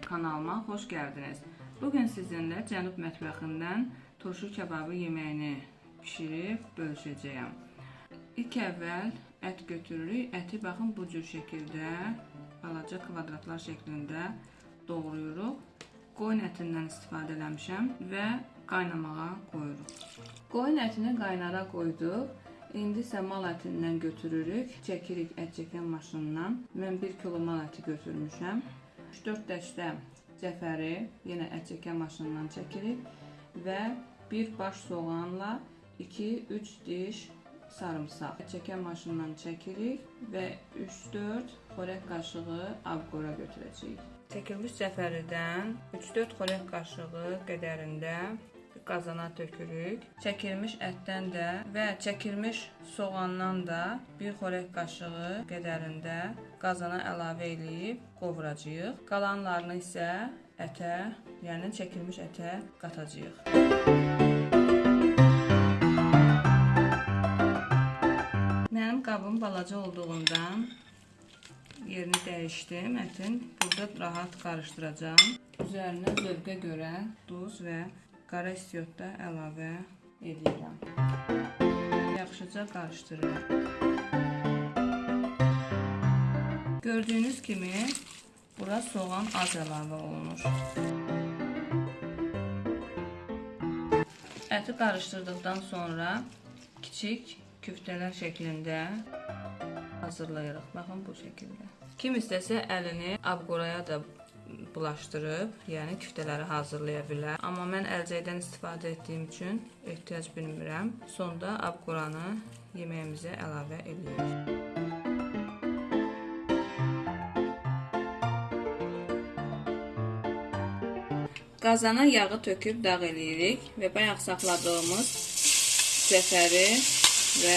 kanalıma xoş gəldiniz. Bugün sizinlə Cənub mətbəxindən turşu kababı yeməyini bişirib bölüşəcəyəm. İlk əvvəl ət götürürük. Əti baxın bu cür şəkildə balaca kvadratlar şəklində doğrayırıq. Qoyun ətindən istifadə eləmişəm və qaynamağa qoyuruq. Qoyun ətini qaynara qoyduq. İndi isə mal ətindən götürürük, çəkirik ət çəkən maşından. Mən 1 kilo mal əti götürmüşəm. 3-4 dəstə cəfəri yenə ət çəkən maşından çəkirik və bir baş soğanla 2-3 diş sarımsaq çəkən maşından çəkirik və 3-4 xörək qaşığı abqora götürəcəyik. Çəkilmiş cəfəridən 3-4 xörək qaşığı qədərində qazana tökürük. Çəkilmiş ətdən də və çəkilmiş soğandan da bir xörək qaşığı qədərində qazana əlavə eləyib qovuracağıq. Qalanlarını isə ətə, yəni çəkilmiş ətə qatacağıq. Mənim qabım balaca olduğundan yerini dəyişdim ətin. Burada rahat qarışdıracağam. Üzərinə zövqə görə duz və qara istiot da əlavə edirəm. Yaxşıca qarışdırıram. Gördüyünüz kimi bura soğan az əlavə olunur. Əti qarışdırdıqdan sonra kiçik küftələr şəklində hazırlayırıq. Baxın bu şəkildə. Kim istəsə əlini abqoraya da bulaşdırıb, yəni küftələri hazırlaya bilər. Amma mən əlcəkdən istifadə etdiyim üçün ehtiyac bilmirəm. Sonda abqoranı yeməyimizə əlavə edirik. Qazana yağı töküb dağ eləyirik və bayaq saxladığımız cəfəri və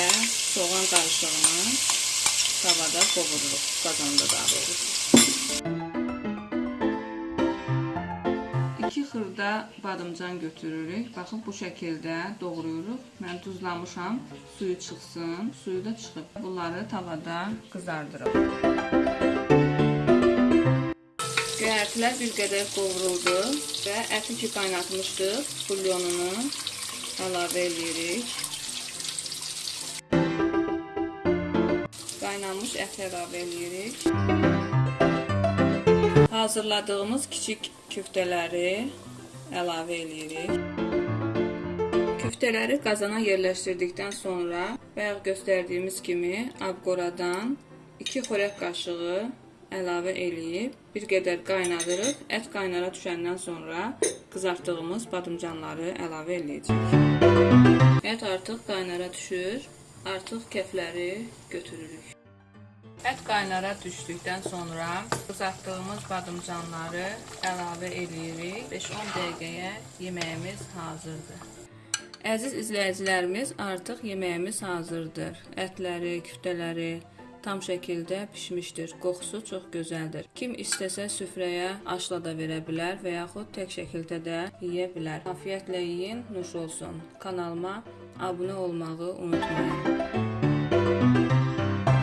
soğan qarışığını tavada qovururuq, qazanda daha doğrusu. Xırda badımcan götürürük. Baxın bu şəkildə doğrayırıq. Mən duzlamışam, suyu çıxsın. Suyu da çıxıb. Bunları tavada qızardırıq. Göyərtilər bir qədər qovruldu və əti ki qaynatmışdıq, bulyonunu əlavə edirik. Qaynanmış ət əlavə edirik. Hazırladığımız kiçik küftələri əlavə edirik. Küftələri qazana yerləşdirdikdən sonra bayaq göstərdiyimiz kimi abqoradan 2 xörək qaşığı əlavə eləyib bir qədər qaynadırıq. Ət qaynara düşəndən sonra qızartdığımız badımcanları əlavə eləyəcəyik. Ət artıq qaynara düşür. Artıq kefləri götürürük. Ət qaynara düşdükdən sonra qızartdığımız badımcanları əlavə eləyirik. 5-10 dəqiqəyə yeməyimiz hazırdır. Əziz izləyicilərimiz, artıq yeməyimiz hazırdır. Ətləri, küftələri tam şəkildə bişmişdir. Qoxusu çox gözəldir. Kim istəsə süfrəyə aşla da verə bilər və yaxud tək şəkildə də yeyə bilər. Afiyətlə yeyin, nuş olsun. Kanalıma abunə olmağı unutmayın.